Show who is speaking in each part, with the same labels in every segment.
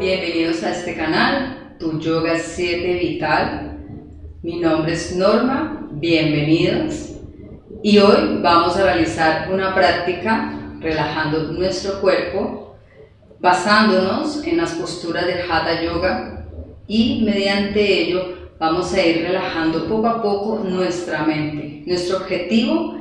Speaker 1: Bienvenidos a este canal, Tu Yoga 7 Vital. Mi nombre es Norma, bienvenidos. Y hoy vamos a realizar una práctica relajando nuestro cuerpo, basándonos en las posturas del Hatha Yoga y mediante ello vamos a ir relajando poco a poco nuestra mente. Nuestro objetivo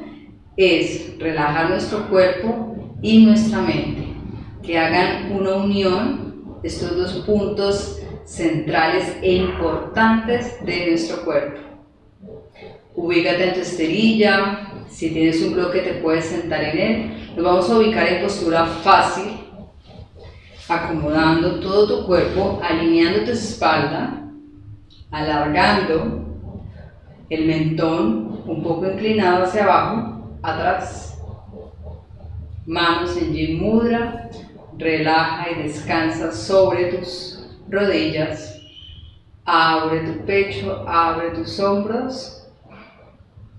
Speaker 1: es relajar nuestro cuerpo y nuestra mente, que hagan una unión estos dos puntos centrales e importantes de nuestro cuerpo. Ubícate en tu esterilla, si tienes un bloque te puedes sentar en él. Nos vamos a ubicar en postura fácil, acomodando todo tu cuerpo, alineando tu espalda, alargando el mentón un poco inclinado hacia abajo, atrás. Manos en Yin Mudra, Relaja y descansa sobre tus rodillas. Abre tu pecho, abre tus hombros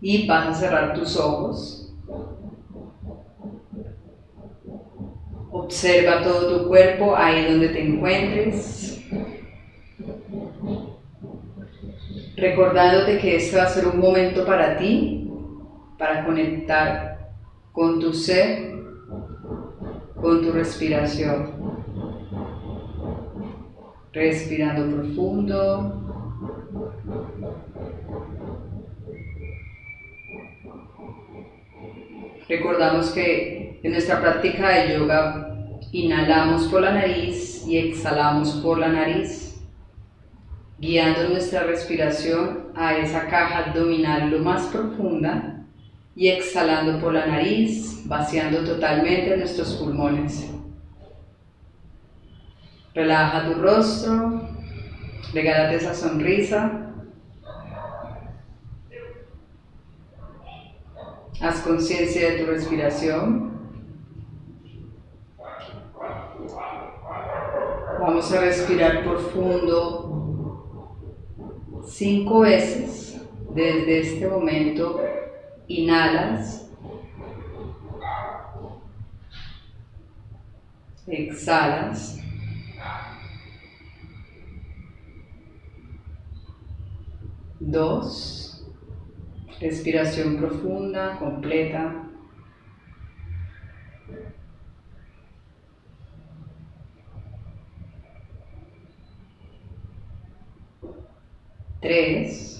Speaker 1: y vas a cerrar tus ojos. Observa todo tu cuerpo ahí donde te encuentres. Recordándote que este va a ser un momento para ti, para conectar con tu ser con tu respiración. Respirando profundo. Recordamos que en nuestra práctica de yoga inhalamos por la nariz y exhalamos por la nariz, guiando nuestra respiración a esa caja abdominal lo más profunda y exhalando por la nariz, vaciando totalmente nuestros pulmones. Relaja tu rostro, regálate esa sonrisa. Haz conciencia de tu respiración. Vamos a respirar profundo cinco veces desde este momento Inhalas. Exhalas. Dos. Respiración profunda, completa. Tres.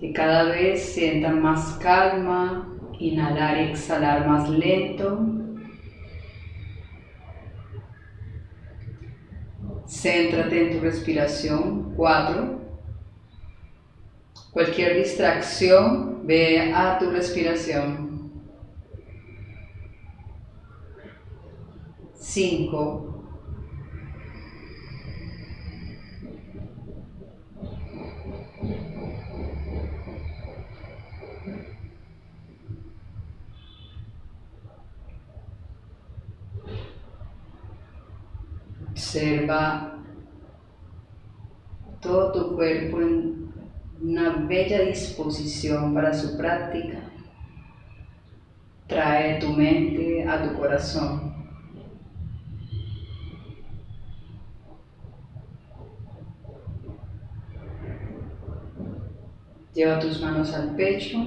Speaker 1: Que cada vez sientan más calma, inhalar y exhalar más lento. Céntrate en tu respiración. Cuatro. Cualquier distracción, ve a tu respiración. Cinco. Observa todo tu cuerpo en una bella disposición para su práctica. Trae tu mente a tu corazón. Lleva tus manos al pecho.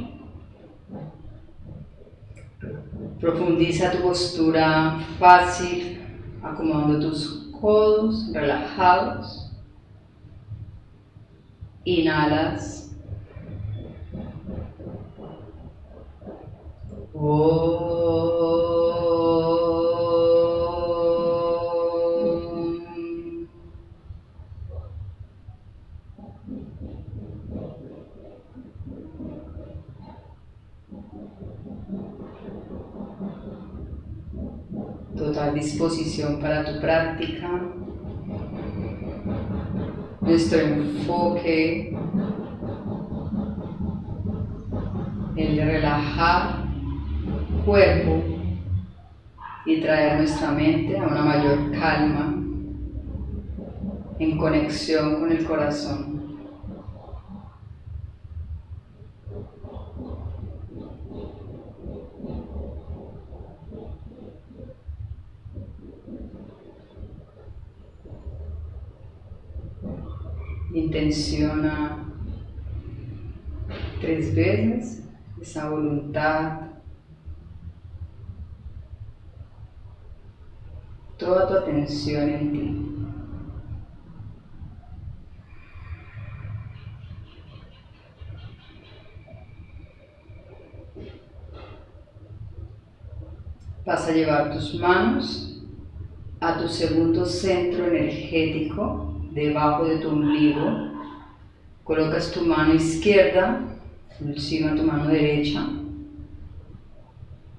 Speaker 1: Profundiza tu postura fácil, acomodando tus codos relajados. Inhalas. total disposición para tu práctica. Nuestro enfoque el de relajar cuerpo y traer nuestra mente a una mayor calma en conexión con el corazón. Intenciona tres veces esa voluntad, toda tu atención en ti. Vas a llevar tus manos a tu segundo centro energético, debajo de tu ombligo. Colocas tu mano izquierda encima de tu mano derecha.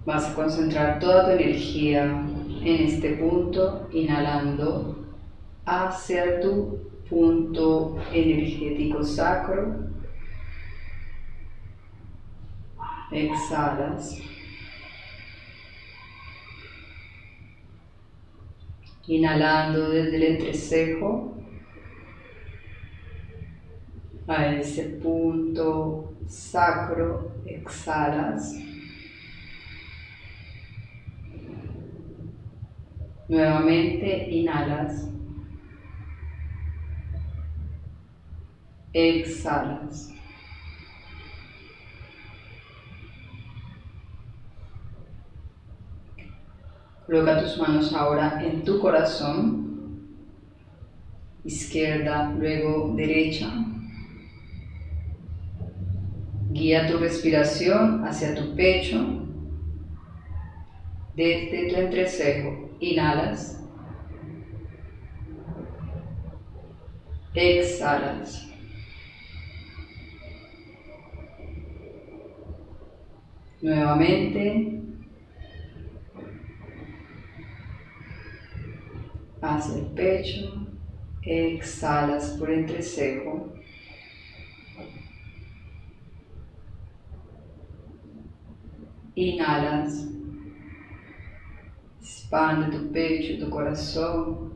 Speaker 1: Vas a concentrar toda tu energía en este punto, inhalando hacia tu punto energético sacro. Exhalas. Inhalando desde el entrecejo a ese punto sacro, exhalas. Nuevamente inhalas. Exhalas. Coloca tus manos ahora en tu corazón, izquierda, luego derecha. Guía tu respiración hacia tu pecho, desde tu entrecejo. Inhalas. Exhalas. Nuevamente. hacia el pecho, exhalas por entrecejo. Inhalas, expande tu pecho, tu corazón.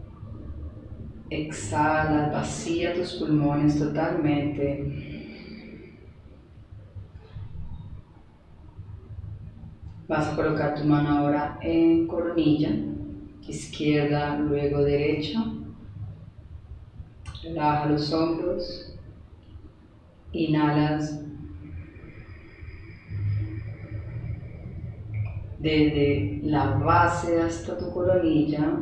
Speaker 1: Exhala, vacía tus pulmones totalmente. Vas a colocar tu mano ahora en coronilla izquierda, luego derecha. Relaja los hombros. Inhalas. Desde la base hasta tu coronilla.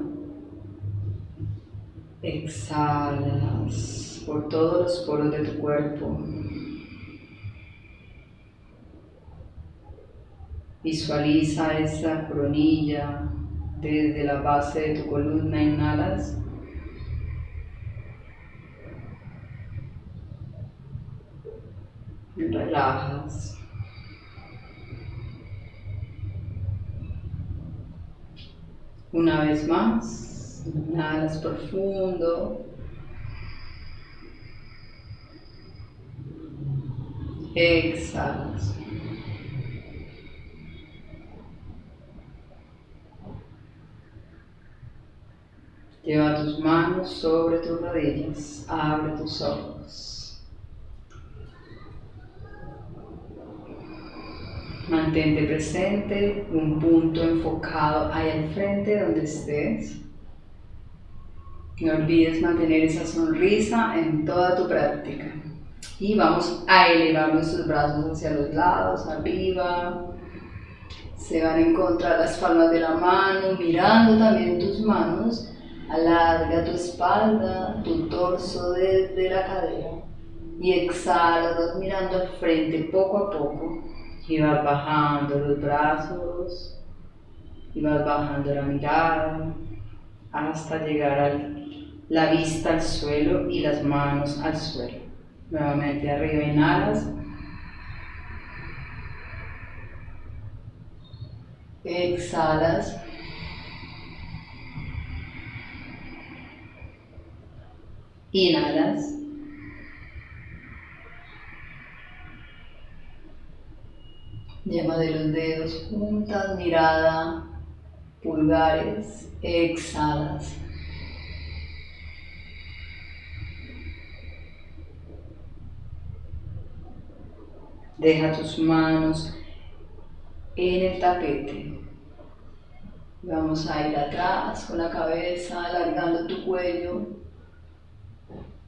Speaker 1: Exhalas por todos los poros de tu cuerpo. Visualiza esa coronilla desde la base de tu columna inhalas. Relajas. Una vez más, inhalas profundo. Exhalas. Lleva tus manos sobre tus rodillas, abre tus ojos. Mantente presente, un punto enfocado ahí al frente donde estés. No olvides mantener esa sonrisa en toda tu práctica. Y vamos a elevar nuestros brazos hacia los lados, arriba. Se van a encontrar las palmas de la mano, mirando también tus manos Alarga tu espalda, tu torso desde la cadera y exhala, mirando al frente poco a poco y vas bajando los brazos y vas bajando la mirada hasta llegar a la vista al suelo y las manos al suelo. Nuevamente arriba inhalas. Exhalas. Inhalas. Llama de los dedos juntas, mirada, pulgares, exhalas. Deja tus manos en el tapete. Vamos a ir atrás con la cabeza, alargando tu cuello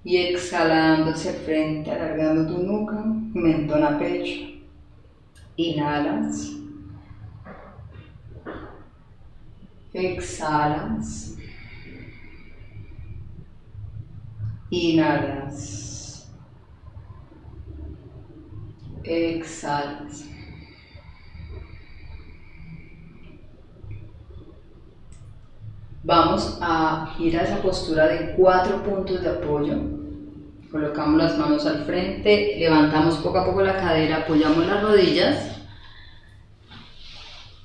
Speaker 1: Y exhalando hacia frente, alargando tu nuca, mentón a pecho. Inhalas. Exhalas. Inhalas. Exhalas. Vamos a ir a esa postura de cuatro puntos de apoyo. Colocamos las manos al frente, levantamos poco a poco la cadera, apoyamos las rodillas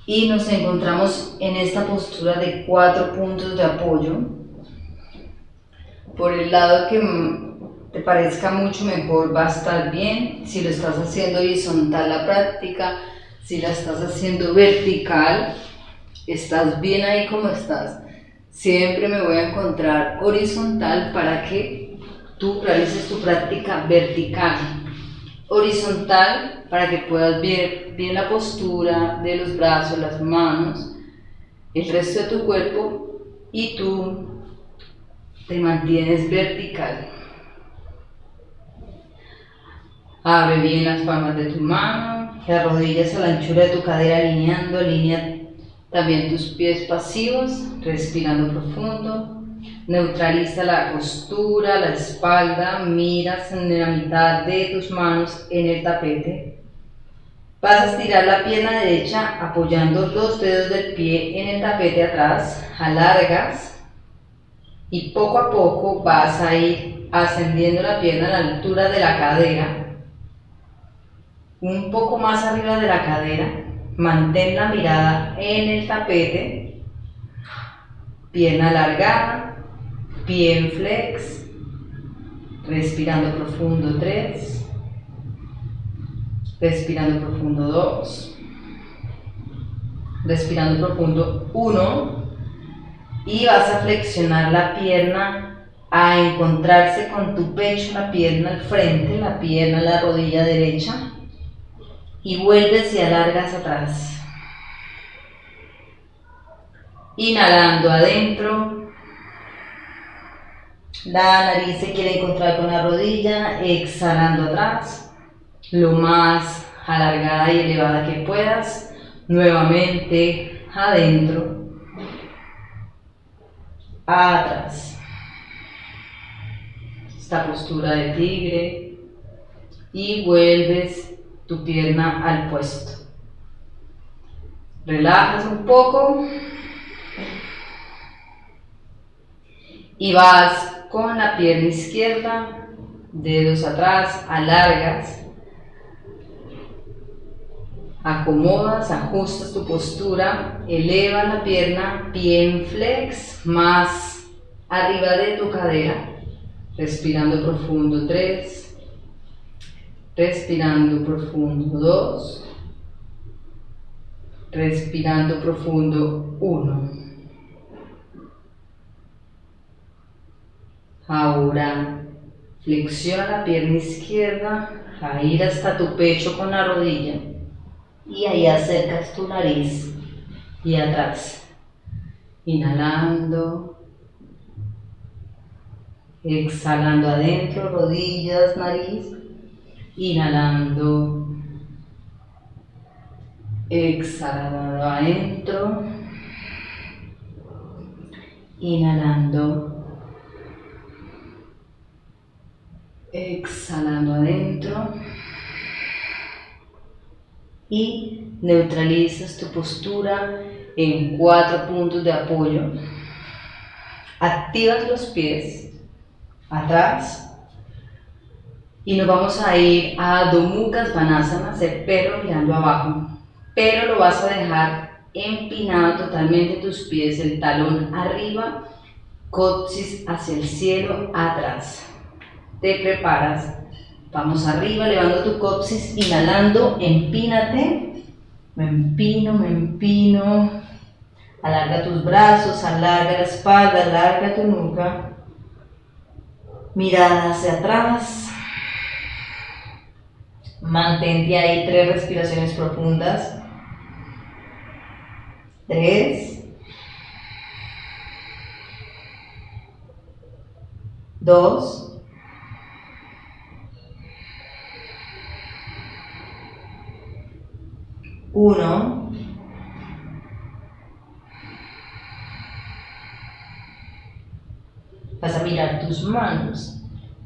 Speaker 1: y nos encontramos en esta postura de cuatro puntos de apoyo. Por el lado que te parezca mucho mejor va a estar bien. Si lo estás haciendo horizontal la práctica, si la estás haciendo vertical, estás bien ahí como estás siempre me voy a encontrar horizontal para que tú realices tu práctica vertical. Horizontal para que puedas ver bien la postura de los brazos, las manos, el resto de tu cuerpo y tú te mantienes vertical. Abre bien las palmas de tu mano, las rodillas a la anchura de tu cadera alineando, alinea también tus pies pasivos, respirando profundo. Neutraliza la postura, la espalda, miras en la mitad de tus manos en el tapete. Vas a estirar la pierna derecha apoyando los dedos del pie en el tapete atrás, alargas y poco a poco vas a ir ascendiendo la pierna a la altura de la cadera, un poco más arriba de la cadera, Mantén la mirada en el tapete, pierna alargada, pie en flex, respirando profundo 3, respirando profundo 2, respirando profundo 1 y vas a flexionar la pierna a encontrarse con tu pecho, la pierna al frente, la pierna, la rodilla derecha. Y vuelves y alargas atrás. Inhalando adentro. La nariz se quiere encontrar con la rodilla, exhalando atrás, lo más alargada y elevada que puedas. Nuevamente adentro, atrás. Esta postura de tigre y vuelves tu pierna al puesto. Relajas un poco y vas con la pierna izquierda, dedos atrás, alargas, acomodas, ajustas tu postura, eleva la pierna, pie en flex, más arriba de tu cadera, respirando profundo, tres, Respirando profundo 2. Respirando profundo 1. Ahora flexiona la pierna izquierda a ir hasta tu pecho con la rodilla y ahí acercas tu nariz y atrás. Inhalando, exhalando adentro, rodillas, nariz Inhalando. Exhalando adentro. Inhalando. Exhalando adentro. Y neutralizas tu postura en cuatro puntos de apoyo. Activas los pies atrás y nos vamos a ir a Domukas Vanasana, hacer perro mirando abajo, pero lo vas a dejar empinado totalmente tus pies, el talón arriba, coxis hacia el cielo, atrás. Te preparas, vamos arriba, elevando tu coxis, inhalando, empínate, me empino, me empino, alarga tus brazos, alarga la espalda, alarga tu nuca, mirada hacia atrás, Mantente ahí tres respiraciones profundas. Tres. Dos.
Speaker 2: Uno. Vas a mirar tus manos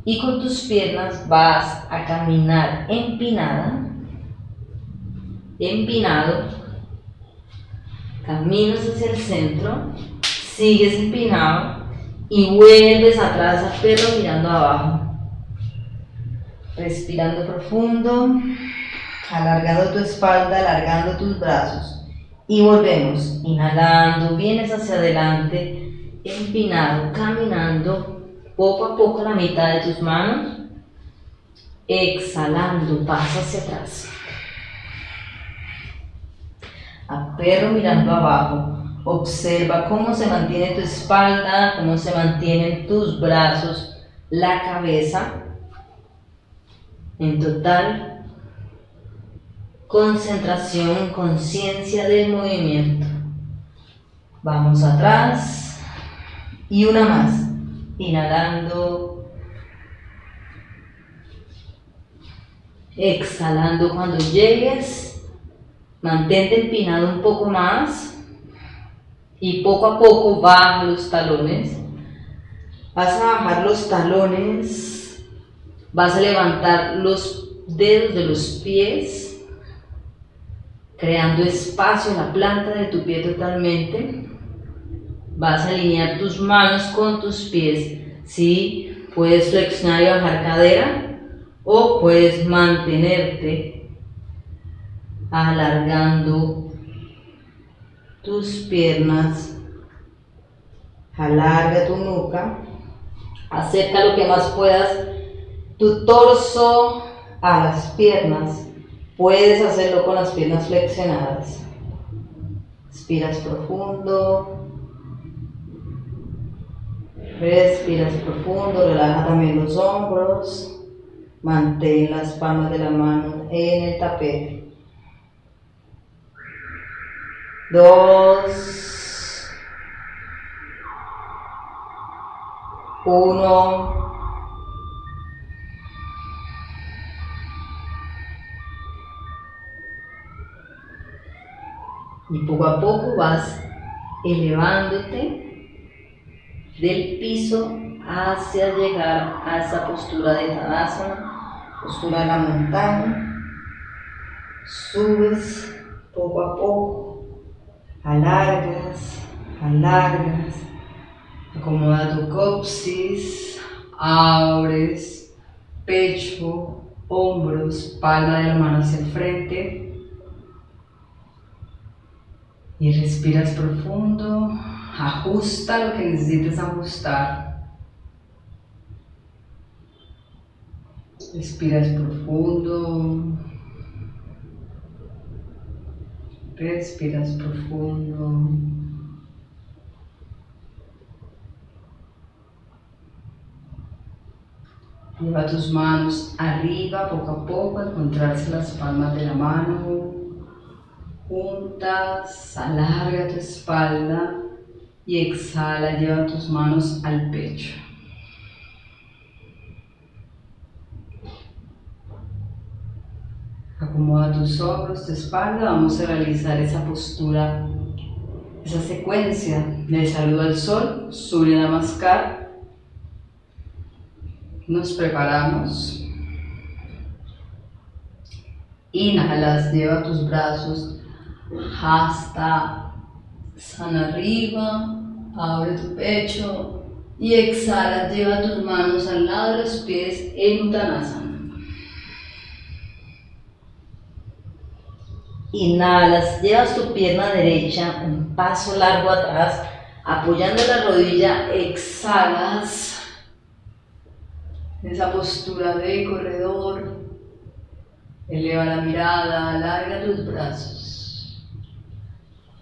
Speaker 2: y con tus piernas vas a caminar empinada, empinado, caminas hacia el centro, sigues empinado y vuelves atrás a perro mirando abajo. Respirando profundo, alargando tu espalda, alargando tus brazos. Y volvemos, inhalando, vienes hacia adelante, empinado, caminando poco a poco la mitad de tus manos. Exhalando, pasa hacia atrás. A perro mirando abajo. Observa cómo se mantiene tu espalda, cómo se mantienen tus brazos, la cabeza. En total concentración, conciencia del movimiento. Vamos atrás y una más. Inhalando. Exhalando cuando llegues. Mantente empinado un poco más. Y poco a poco baja los talones. Vas a bajar los talones. Vas a levantar los dedos de los pies creando espacio en la planta de tu pie totalmente. Vas a alinear tus manos con tus pies. ¿sí? Puedes flexionar y bajar cadera o puedes mantenerte alargando tus piernas. Alarga tu nuca. Acerca lo que más puedas tu torso a las piernas Puedes hacerlo con las piernas flexionadas. Respiras profundo. Respiras profundo, relaja también los hombros. Mantén las palmas de la mano en el tapete. Dos. Uno. Y poco a poco vas elevándote del piso hacia llegar a esa postura de Tadasana, postura de la montaña. Subes poco a poco, alargas, alargas, acomoda tu coxis, abres, pecho, hombros, palma de la mano hacia el frente y respiras profundo, ajusta lo que necesites ajustar. Respiras profundo. Respiras profundo. Lleva tus manos arriba poco a poco, encontrarse las palmas de la mano juntas, alarga tu espalda y exhala, lleva tus manos al pecho. Acomoda tus hombros, tu espalda, vamos a realizar esa postura, esa secuencia de saludo al sol, Surya Namaskar. Nos preparamos. Inhalas, lleva tus brazos hasta sana arriba, abre tu pecho y exhala, lleva tus manos al lado de los pies en Uttanasana. Inhalas, llevas tu pierna derecha un paso largo atrás, apoyando la rodilla, exhalas. Esa postura de corredor, eleva la mirada, alarga tus brazos.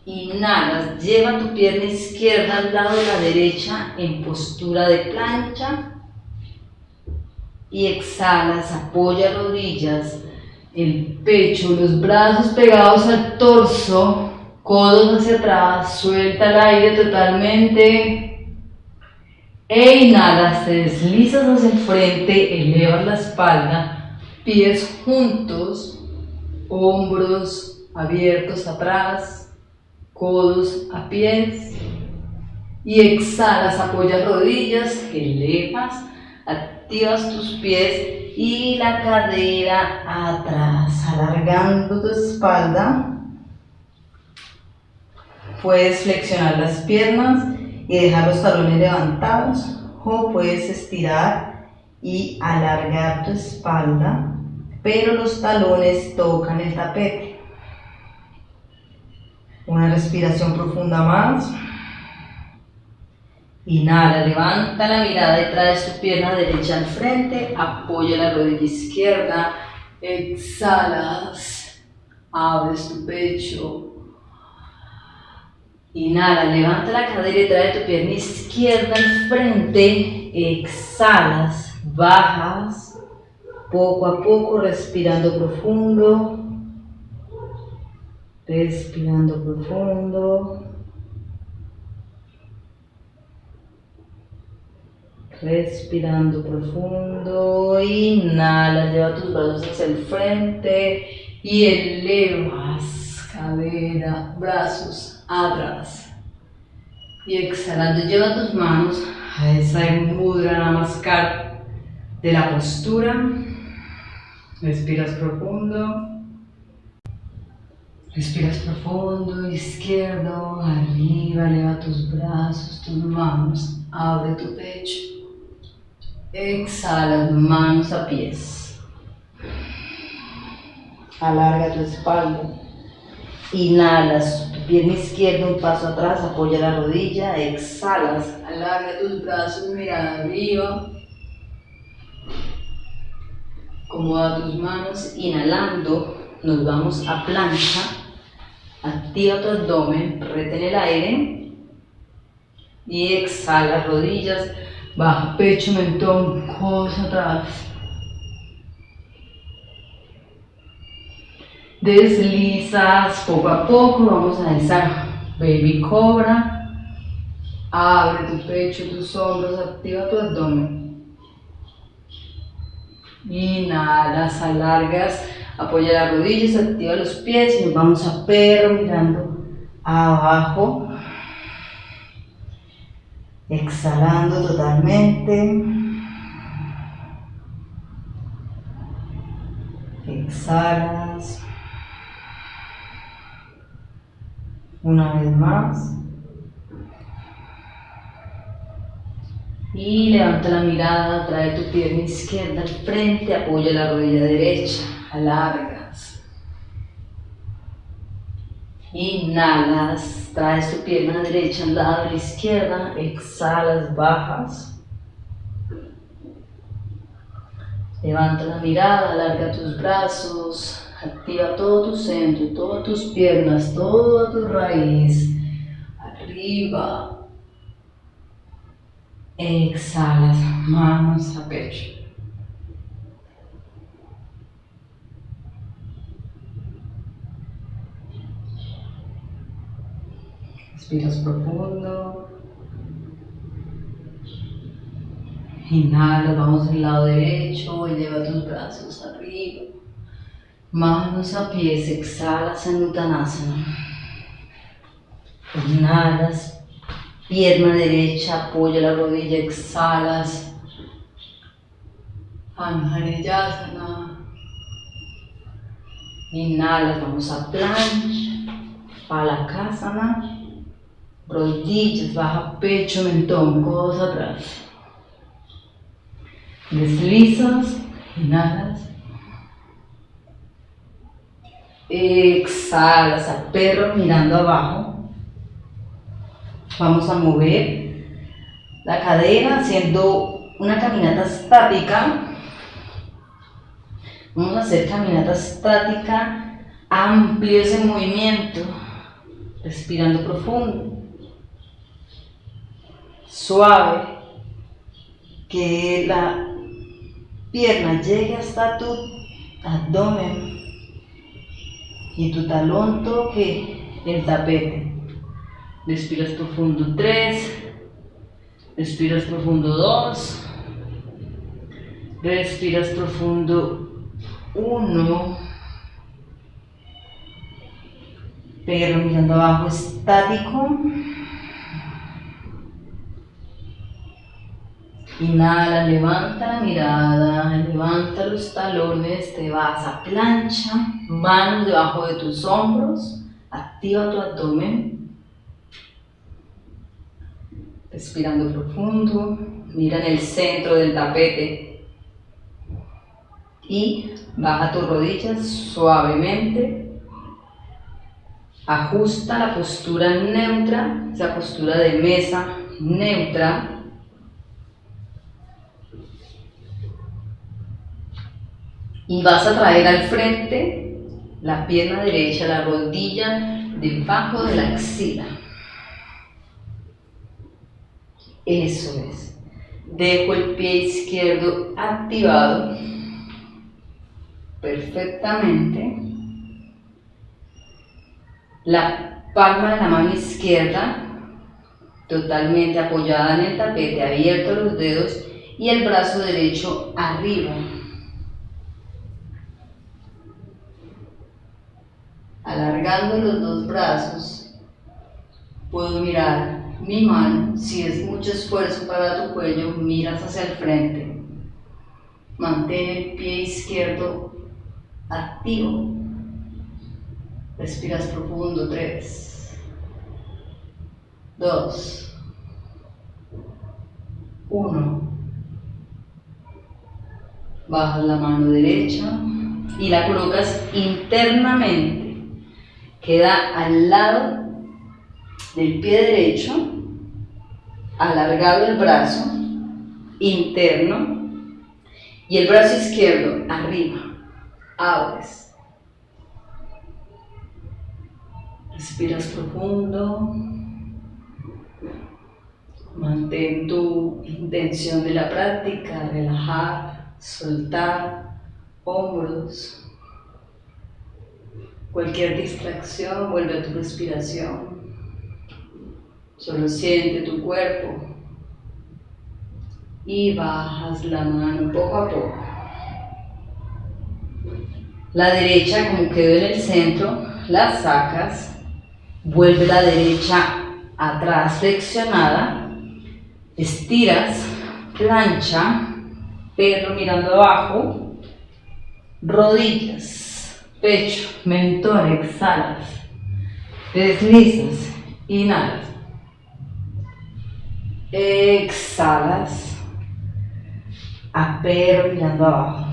Speaker 2: Inhalas, lleva tu pierna izquierda al lado de la derecha en postura de plancha. Y exhalas, apoya rodillas, el pecho, los brazos pegados al torso, codos hacia atrás, suelta el aire totalmente. E inhalas, te deslizas hacia el frente, elevas la espalda, pies juntos, hombros
Speaker 1: abiertos atrás, codos a pies. Y exhalas, apoyas rodillas, elevas, activas tus pies y la cadera atrás, alargando tu espalda. Puedes flexionar las piernas y dejar los talones levantados o puedes estirar y alargar tu espalda, pero los talones tocan el tapete. Una respiración profunda más. Inhala, levanta la mirada y traes tu pierna derecha al frente, apoya la rodilla izquierda, exhalas, abres tu pecho. Inhala, levanta la cadera y trae tu pierna izquierda al frente, exhalas, bajas, poco a poco respirando profundo, respirando profundo. Respirando profundo, inhala, lleva tus brazos hacia el frente y elevas cadera, brazos atrás. Y exhalando, lleva tus manos a esa mudra namaskar de la postura. Respiras profundo. Respiras profundo, izquierdo, arriba, eleva tus brazos, tus manos, abre tu pecho. Exhala, manos a pies. Alarga tu espalda. Inhalas, tu pierna izquierda un paso atrás, apoya la rodilla. Exhalas, alarga tus brazos, mira arriba. Acomoda tus manos, inhalando, nos vamos a plancha. Activa tu abdomen, retén el aire. Y exhala, rodillas, Baja pecho, mentón, codos atrás. Deslizas poco a poco, vamos a esa baby cobra. Abre tu pecho, tus hombros, activa tu abdomen. Inhalas, alargas, apoya las rodillas, activa los pies y nos vamos a perro mirando abajo. Exhalando totalmente. Exhalas. Una vez más. Y levanta la mirada, trae tu pierna izquierda al frente, apoya la rodilla derecha, alargas. Inhalas, traes tu pierna derecha al lado de la izquierda, exhalas, bajas. Levanta la mirada, alarga tus brazos, activa todo tu centro, todas tus piernas, toda tu raíz. Arriba. Exhalas, manos a pecho. Respiras profundo. Inhala, vamos al lado derecho, eleva tus brazos arriba. Manos a pies, exhalas en. Inhalas, pierna derecha, apoya la rodilla, exhalas. Anjaneyasana. Inhalas, vamos a plancha, palakasana rodillas, baja pecho, mentón, codos atrás. Deslizas, inhalas. Exhalas a perro mirando abajo. Vamos a mover la cadera haciendo una caminata estática. Vamos a hacer caminata estática, amplio ese movimiento, respirando profundo suave, que la pierna llegue hasta tu abdomen y tu talón toque el tapete. Respiras profundo 3, respiras profundo 2, respiras profundo 1
Speaker 2: pero mirando abajo estático. Inhala, levanta la mirada, levanta los talones, te vas a plancha, manos debajo de tus hombros, activa tu abdomen. Respirando profundo, mira en el centro del tapete y baja tus rodillas suavemente. Ajusta la postura neutra, esa postura de mesa neutra y vas a traer al frente la pierna derecha, la rodilla debajo de la axila. Eso es. Dejo el pie izquierdo activado perfectamente. La palma de la mano izquierda totalmente apoyada en el tapete, abierto los dedos y el brazo derecho arriba. Alargando los dos brazos, puedo mirar mi mano. Si es mucho esfuerzo para tu cuello, miras hacia el frente. Mantén el pie izquierdo activo. Respiras profundo. Tres, dos, uno. Bajas la mano derecha y la colocas internamente queda al lado del pie derecho, alargado el brazo interno y el brazo izquierdo arriba, abres. Respiras profundo. Mantén tu intención de la práctica, relajar, soltar hombros, Cualquier distracción vuelve a tu respiración. Solo siente tu cuerpo. Y bajas la mano poco a poco. La derecha, como quedó en el centro, la sacas, vuelve la derecha atrás flexionada, estiras, plancha, perro mirando abajo, rodillas pecho, mentón, exhalas, deslizas, inhalas, exhalas, apero mirando abajo.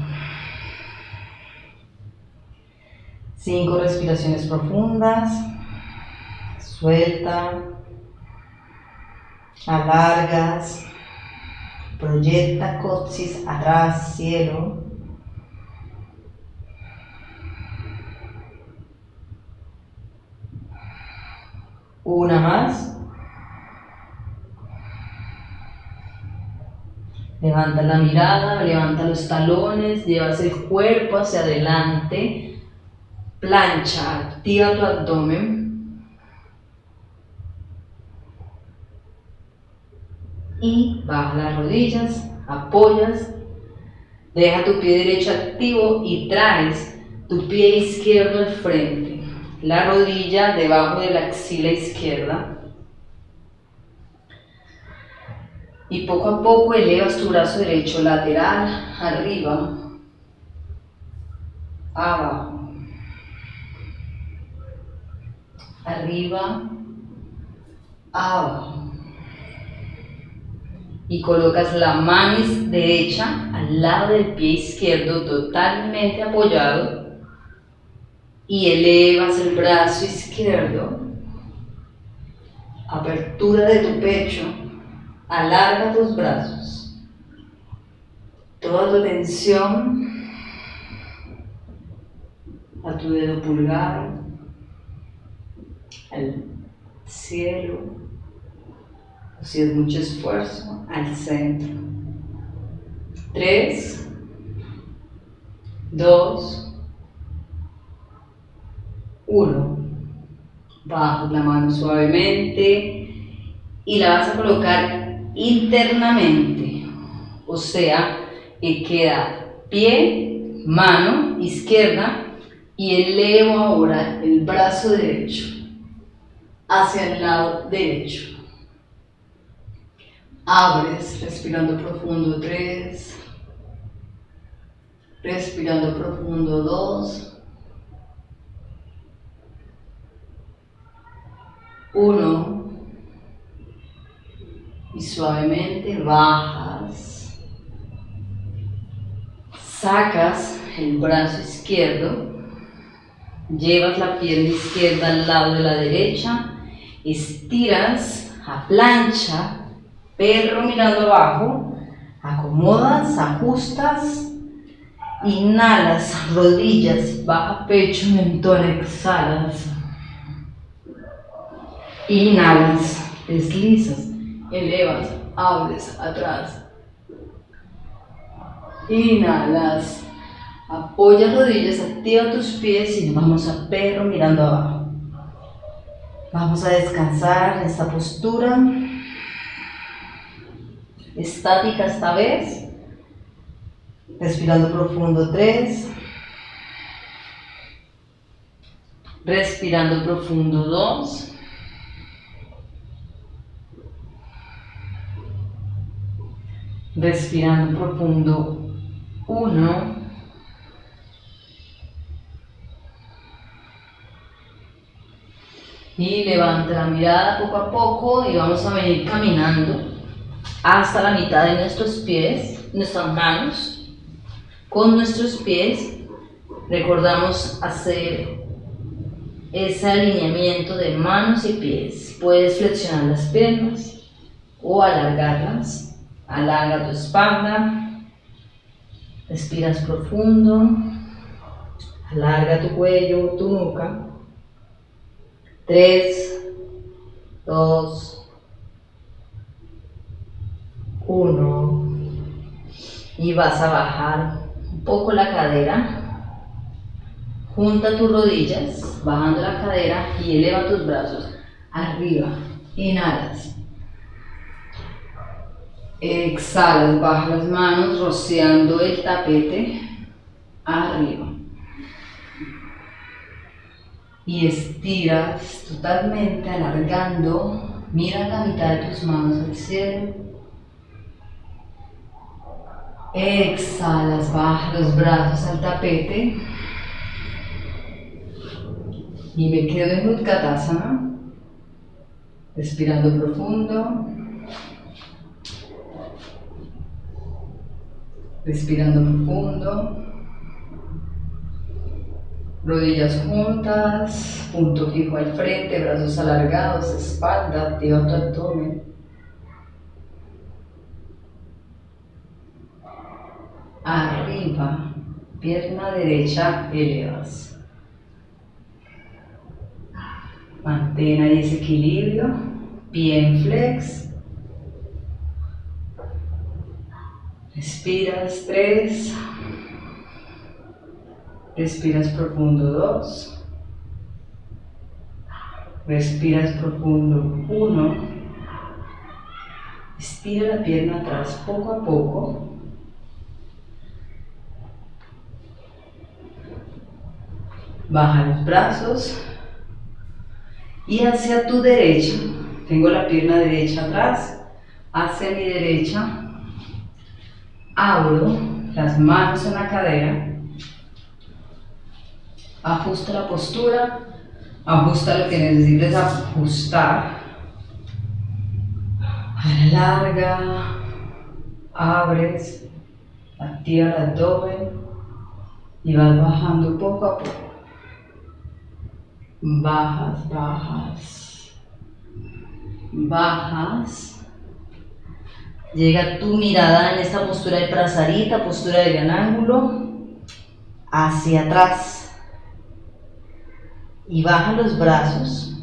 Speaker 2: Cinco respiraciones profundas, suelta, alargas, proyecta coxis atrás, cielo. Una más. Levanta la mirada, levanta los talones, llevas el cuerpo hacia adelante. Plancha, activa tu abdomen. Y baja las rodillas, apoyas, deja tu pie derecho activo y traes tu pie izquierdo al frente la rodilla debajo de la axila izquierda. Y poco a poco elevas tu brazo derecho lateral, arriba, abajo, arriba, abajo. Y colocas la mano derecha al lado del pie izquierdo totalmente apoyado y elevas el brazo izquierdo, apertura de tu pecho, alarga tus brazos, toda tu atención a tu dedo pulgar, al cielo, si es mucho esfuerzo, al centro. Tres, dos, 1. Bajas la mano suavemente y la vas a colocar internamente. O sea, que queda pie, mano izquierda y elevo ahora el brazo derecho hacia el lado derecho. Abres, respirando profundo, tres. Respirando profundo, dos. Uno. Y suavemente bajas. Sacas el brazo izquierdo. Llevas la pierna izquierda al lado de la derecha, estiras a plancha, perro mirando abajo, acomodas, ajustas, inhalas, rodillas, baja pecho, mentón, exhalas, inhalas, deslizas, elevas, abres atrás, inhalas, Apoya rodillas, activa tus pies y vamos a perro mirando abajo. Vamos a descansar en esta postura. Estática esta vez. Respirando profundo, tres. Respirando profundo, dos. Respirando profundo, uno. Y levanta la mirada poco a poco y vamos a venir caminando hasta la mitad de nuestros pies, nuestras manos. Con nuestros pies recordamos hacer ese alineamiento de manos y pies. Puedes flexionar las piernas o alargarlas. Alarga tu espalda. Respiras profundo. Alarga tu cuello, tu nuca. 3, 2, 1 y vas a bajar un poco la cadera, junta tus rodillas, bajando la cadera y eleva tus brazos arriba, inhalas, exhalas, baja las manos rociando el tapete arriba. Y estiras totalmente alargando, mira la mitad de tus manos al cielo. Exhalas, baja los brazos al tapete. Y me quedo en Utkatasana, respirando profundo, respirando profundo rodillas juntas, punto fijo al frente, brazos alargados, espalda, activa tu abdomen. Arriba, pierna derecha, elevas. Mantén ahí ese equilibrio, bien flex. Respiras tres. Respiras profundo 2. Respiras profundo 1. Estira la pierna atrás poco a poco. Baja los brazos y hacia tu derecha. Tengo la pierna derecha atrás. Hacia mi derecha. Abro las manos en la cadera ajusta la postura, ajusta lo que necesites ajustar. Alarga, abres, activa el abdomen y vas bajando poco a poco. Bajas, bajas, bajas. Llega tu mirada en esta postura de prazarita, postura de gran ángulo, hacia atrás y baja los brazos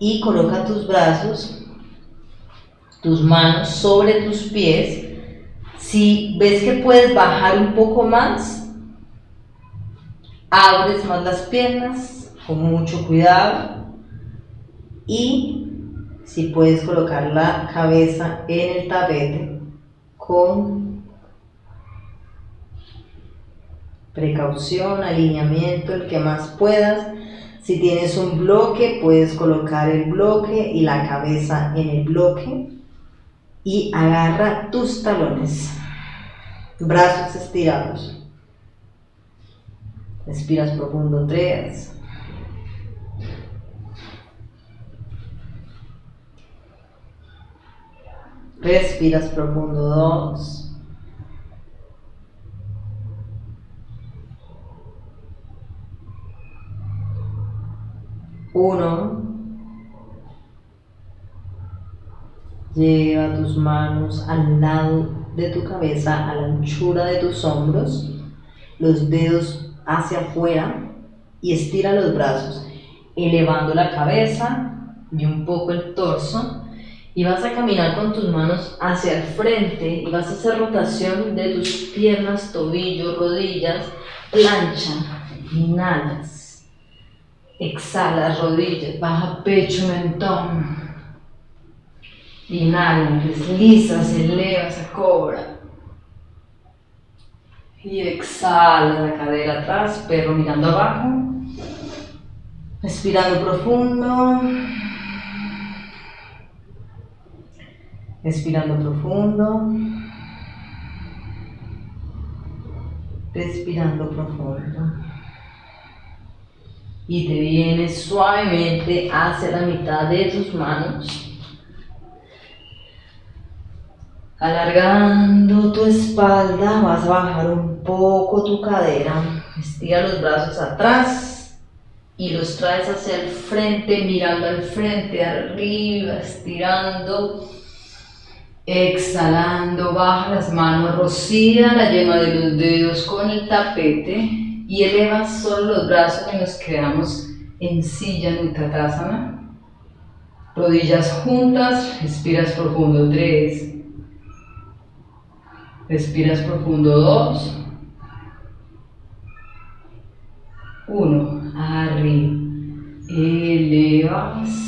Speaker 2: y coloca tus brazos, tus manos sobre tus pies. Si ves que puedes bajar un poco más, abres más las piernas con mucho cuidado y si puedes colocar la cabeza en el tapete con precaución, alineamiento, el que más puedas. Si tienes un bloque, puedes colocar el bloque y la cabeza en el bloque y agarra tus talones, brazos estirados. Respiras profundo, tres. Respiras profundo, dos. Uno. Lleva tus manos al lado de tu cabeza, a la anchura de tus hombros, los dedos hacia afuera y estira los brazos, elevando la cabeza y un poco el torso. Y vas a caminar con tus manos hacia el frente y vas a hacer rotación de tus piernas, tobillos, rodillas, plancha, inhalas Exhala, rodillas, baja pecho, mentón. Inhala, deslizas, eleva, se cobra. Y exhala la cadera atrás, perro mirando abajo. Respirando profundo. Respirando profundo. Respirando profundo y te vienes suavemente hacia la mitad de tus manos. Alargando tu espalda, vas a bajar un poco tu cadera. Estira los brazos atrás y los traes hacia el frente, mirando al frente, arriba, estirando. Exhalando, baja las manos, rocía la yema de los dedos con el tapete y elevas solo los brazos y nos quedamos en silla Uttanasana. Rodillas juntas, respiras profundo 3. Respiras profundo 2. 1. Arriba. Elevas.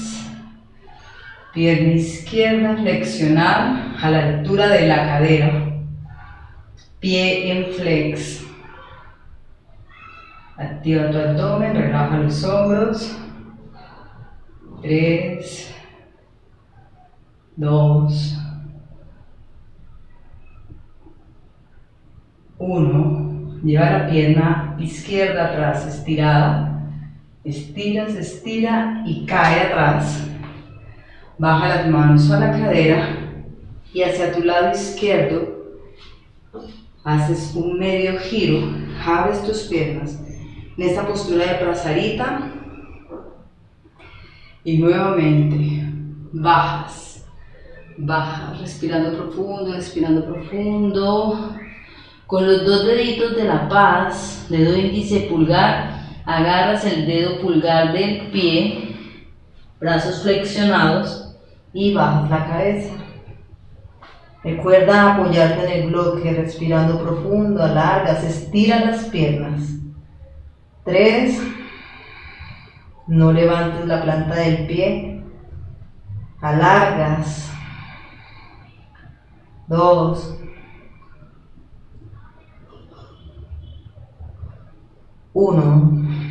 Speaker 2: Pierna izquierda flexionada a la altura de la cadera. Pie en flex. Activa tu abdomen, relaja los hombros. 3, 2, 1. Lleva la pierna izquierda atrás, estirada. Estiras, estira y cae atrás. Baja las manos a la cadera y hacia tu lado izquierdo haces un medio giro, abres tus piernas en esta postura de prasarita. Y nuevamente bajas, bajas, respirando profundo, respirando profundo. Con los dos deditos de la paz, dedo índice pulgar, agarras el dedo pulgar del pie, brazos flexionados y bajas la cabeza. Recuerda apoyarte en el bloque, respirando profundo, alargas, estira las piernas. Tres. No levantes la planta del pie. Alargas. Dos. Uno.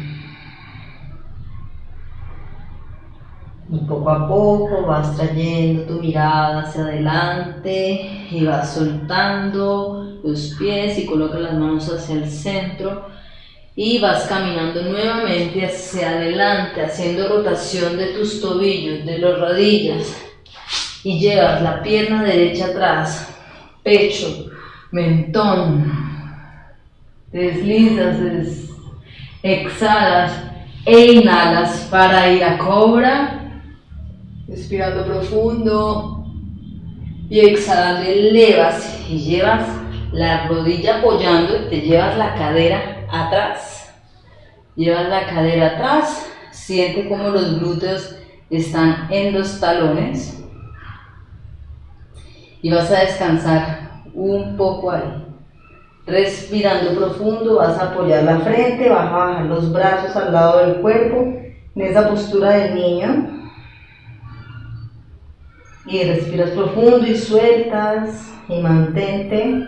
Speaker 2: Y poco a poco vas trayendo tu mirada hacia adelante y vas soltando los pies y coloca las manos hacia el centro y vas caminando nuevamente hacia adelante, haciendo rotación de tus tobillos, de las rodillas y llevas la pierna derecha atrás, pecho, mentón, deslizas, exhalas e inhalas para ir a cobra, respirando profundo y exhalando elevas y llevas la rodilla apoyando y te llevas la cadera atrás. Llevas la cadera atrás, siente como los glúteos están en los talones y vas a descansar un poco ahí. Respirando profundo, vas a apoyar la frente, vas a bajar los brazos al lado del cuerpo, en esa postura del niño y respiras profundo y sueltas y mantente.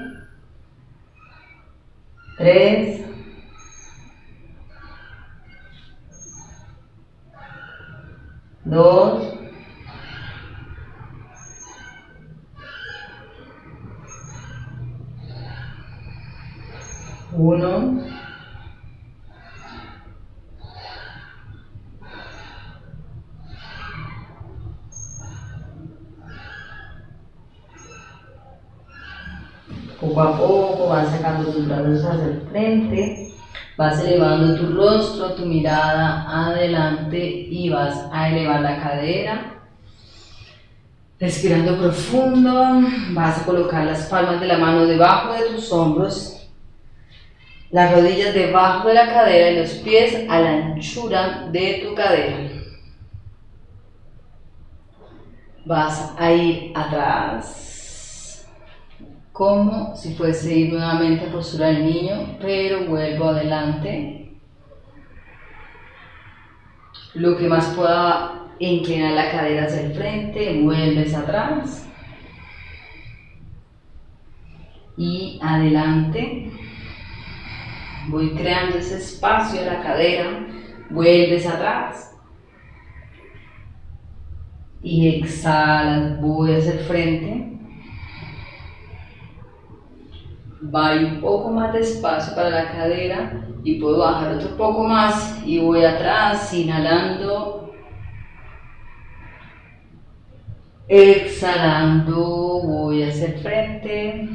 Speaker 2: Tres. Dos. Uno. Tus brazos hacia el frente, vas elevando tu rostro, tu mirada adelante y vas a elevar la cadera. Respirando profundo, vas a colocar las palmas de la mano debajo de tus hombros, las rodillas debajo de la cadera y los pies a la anchura de tu cadera. Vas a ir atrás como si fuese ir nuevamente a postura del niño, pero vuelvo adelante. Lo que más pueda inclinar la cadera hacia el frente, vuelves atrás. Y adelante. Voy creando ese espacio en la cadera, vuelves atrás. Y exhalas, voy hacia el frente va un poco más despacio para la cadera y puedo bajar otro poco más y voy atrás inhalando exhalando voy hacia el frente.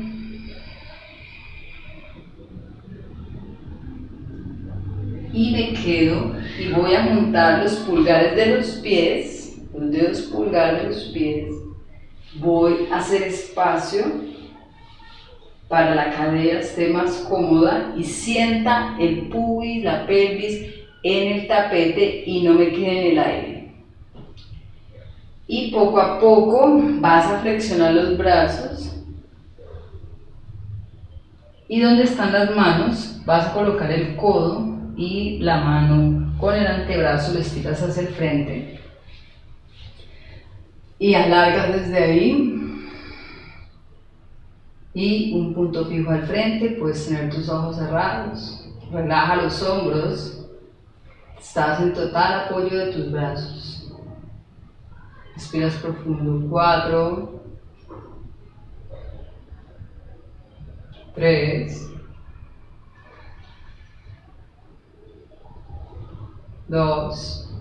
Speaker 2: Y me quedo y voy a juntar los pulgares de los pies los dedos pulgares de los pies. Voy a hacer espacio para la cadera esté más cómoda y sienta el pubis, la pelvis en el tapete y no me quede en el aire. Y poco a poco vas a flexionar los brazos. Y donde están las manos vas a colocar el codo y la mano con el antebrazo le estiras hacia el frente. Y alargas desde ahí y un punto fijo al frente, puedes tener tus ojos cerrados, relaja los hombros, estás en total apoyo de tus brazos. Respiras profundo, cuatro, tres, dos,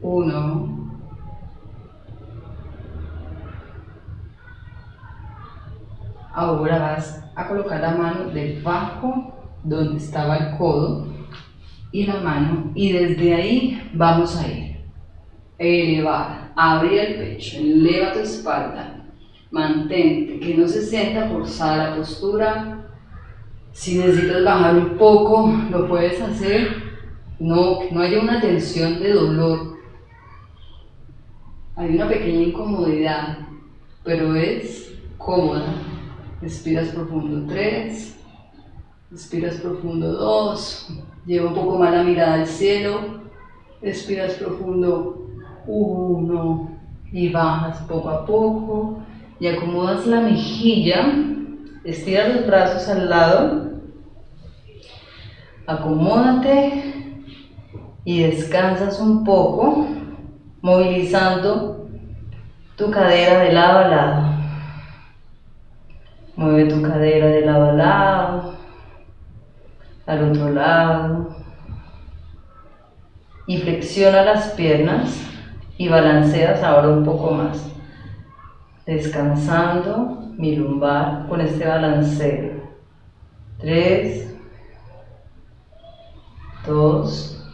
Speaker 2: uno. Ahora vas a colocar la mano debajo donde estaba el codo y la mano y desde ahí vamos a ir. Elevar, abrir el pecho, eleva tu espalda, mantente, que no se sienta forzada la postura. Si necesitas bajar un poco, lo puedes hacer. No, no haya una tensión de dolor. Hay una pequeña incomodidad, pero es cómoda. Respiras profundo 3, respiras profundo 2, lleva un poco más la mirada al cielo, respiras profundo 1 y bajas poco a poco y acomodas la mejilla, estiras los brazos al lado, acomódate y descansas un poco, movilizando tu cadera de lado a lado. Mueve tu cadera de lado a lado, al otro lado. Y flexiona las piernas y balanceas ahora un poco más. Descansando mi lumbar con este balanceo. Tres, dos,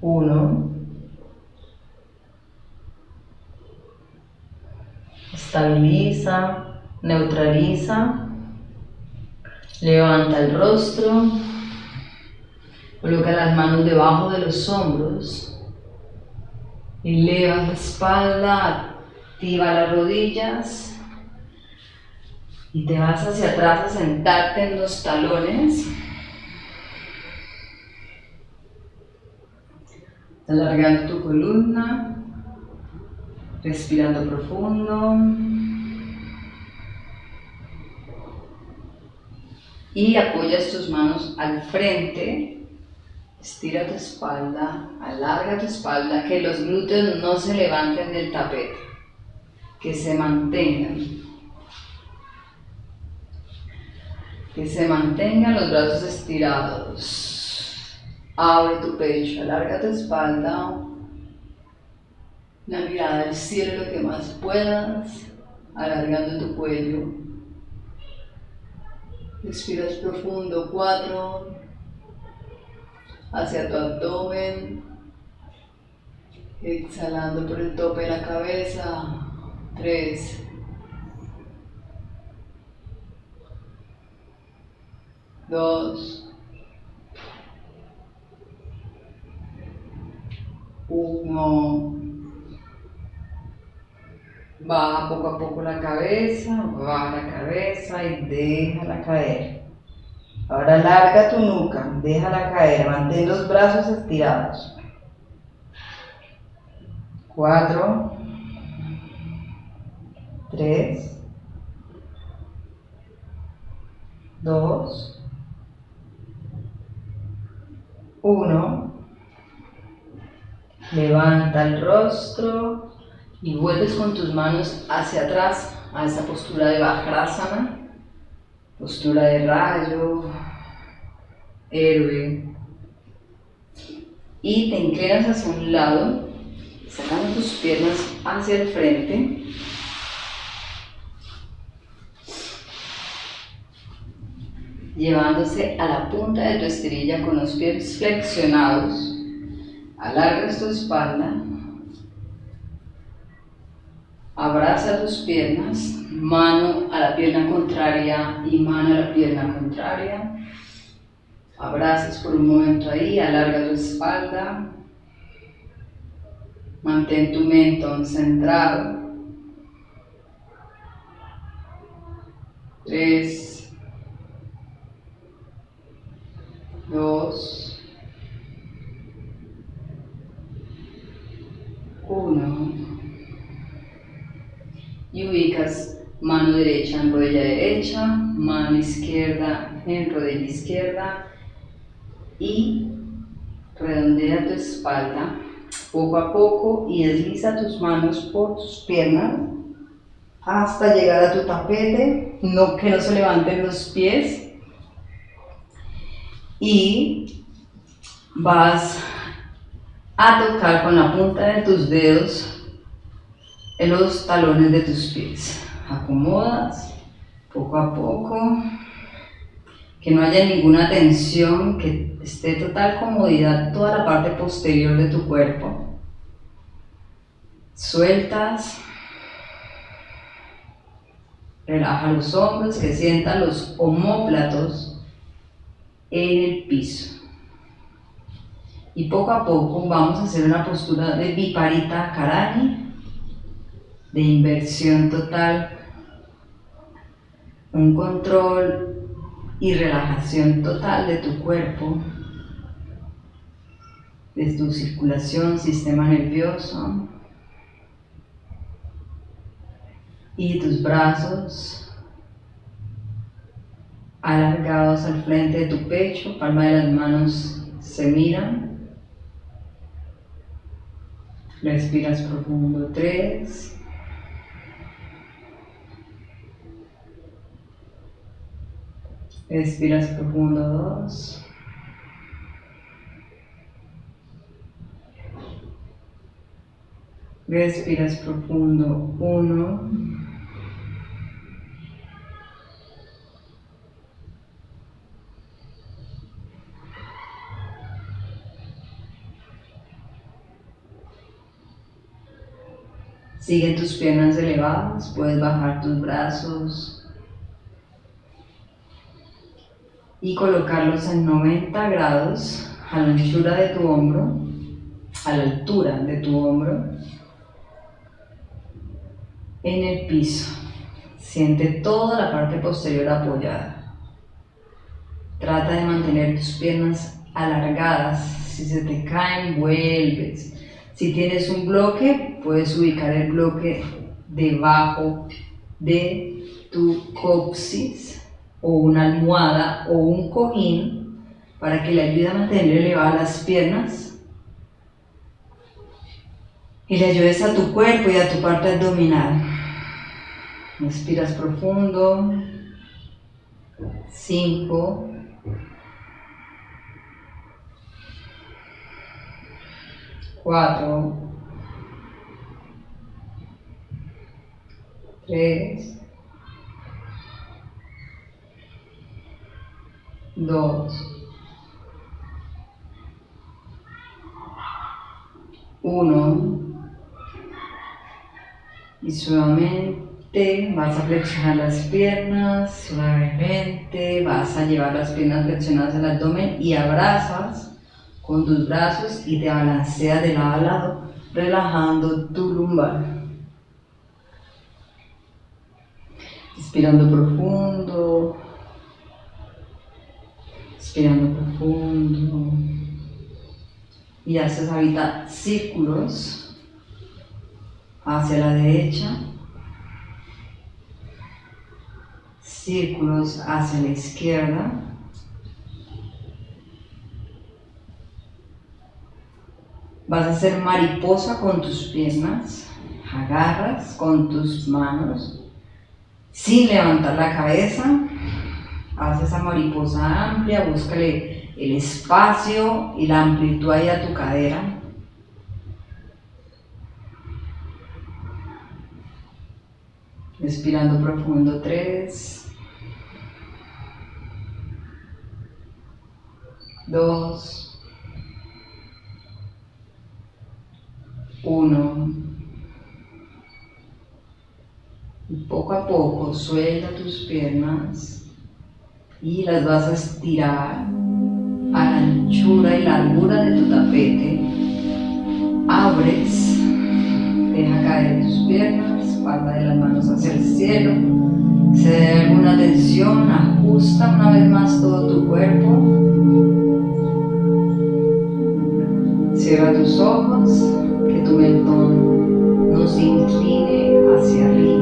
Speaker 2: uno. Estabiliza, neutraliza, levanta el rostro, coloca las manos debajo de los hombros, eleva la espalda, activa las rodillas y te vas hacia atrás a sentarte en los talones. Alargando tu columna, respirando profundo.
Speaker 1: y apoyas tus manos al frente, estira tu espalda, alarga tu espalda, que los glúteos no se levanten del tapete, que se mantengan. Que se mantengan los brazos estirados. Abre tu pecho, alarga tu espalda. La mirada al cielo lo que más puedas, alargando tu cuello. Respiras profundo, cuatro, hacia tu abdomen, exhalando por el tope de la cabeza, tres, dos, uno. Baja poco a poco la cabeza, baja la cabeza y déjala caer. Ahora larga tu nuca, déjala caer, mantén los brazos estirados. Cuatro, tres, dos, uno. Levanta el rostro, y vuelves con tus manos hacia atrás a esa postura de Vajrasana, postura de rayo, héroe. Y te inclinas hacia un lado, sacando tus piernas hacia el frente. Llevándose a la punta de tu esterilla con los pies flexionados. Alargas tu espalda Abraza tus piernas, mano a la pierna contraria y mano a la pierna contraria. Abrazas por un momento ahí, alarga tu espalda. Mantén tu mentón centrado. Tres, dos, uno y ubicas mano derecha en rodilla mano izquierda en rodilla izquierda y redondea tu espalda poco a poco y desliza tus manos por tus piernas hasta llegar a tu tapete, no, que no se levanten los pies y vas a tocar con la punta de tus dedos en los talones de tus pies. Acomodas poco a poco, que no haya ninguna tensión, que esté total comodidad toda la parte posterior de tu cuerpo. Sueltas. Relaja los hombros, que sientan los homóplatos en el piso. Y poco a poco vamos a hacer una postura de Viparita Karani de inversión total, un control y relajación total de tu cuerpo, de tu circulación, sistema nervioso y tus brazos alargados al frente de tu pecho, palma de las manos se miran. Respiras profundo, tres. Respiras profundo dos. Respiras profundo uno. Sigue tus piernas elevadas, puedes bajar tus brazos y colocarlos en 90 grados a la anchura de tu hombro, a la altura de tu hombro, en el piso. Siente toda la parte posterior apoyada. Trata de mantener tus piernas alargadas. Si se te caen, vuelves. Si tienes un bloque, puedes ubicar el bloque debajo de tu coxis
Speaker 2: o una almohada o un cojín para que le ayude a mantener elevadas las piernas y le ayudes a tu cuerpo y a tu parte abdominal. Respiras profundo. 5. Cuatro. Tres. Dos. Uno. Y suavemente vas a flexionar las piernas, suavemente vas a llevar las piernas flexionadas al abdomen y abrazas con tus brazos y te balanceas de lado a lado, relajando tu lumbar. Inspirando profundo, inspirando profundo. Y haces ahorita círculos hacia la derecha, círculos hacia la izquierda. Vas a hacer mariposa con tus piernas, agarras con tus manos sin levantar la cabeza. Haz esa mariposa amplia, búscale el espacio y la amplitud ahí a tu cadera. Respirando profundo, tres, dos, uno. Y poco a poco suelta tus piernas y las vas a estirar a la anchura y largura de tu tapete. Abres, deja caer tus piernas, palma de las manos hacia el cielo. Si hay alguna tensión, ajusta una vez más todo tu cuerpo. Cierra tus ojos, que tu mentón no se incline hacia arriba.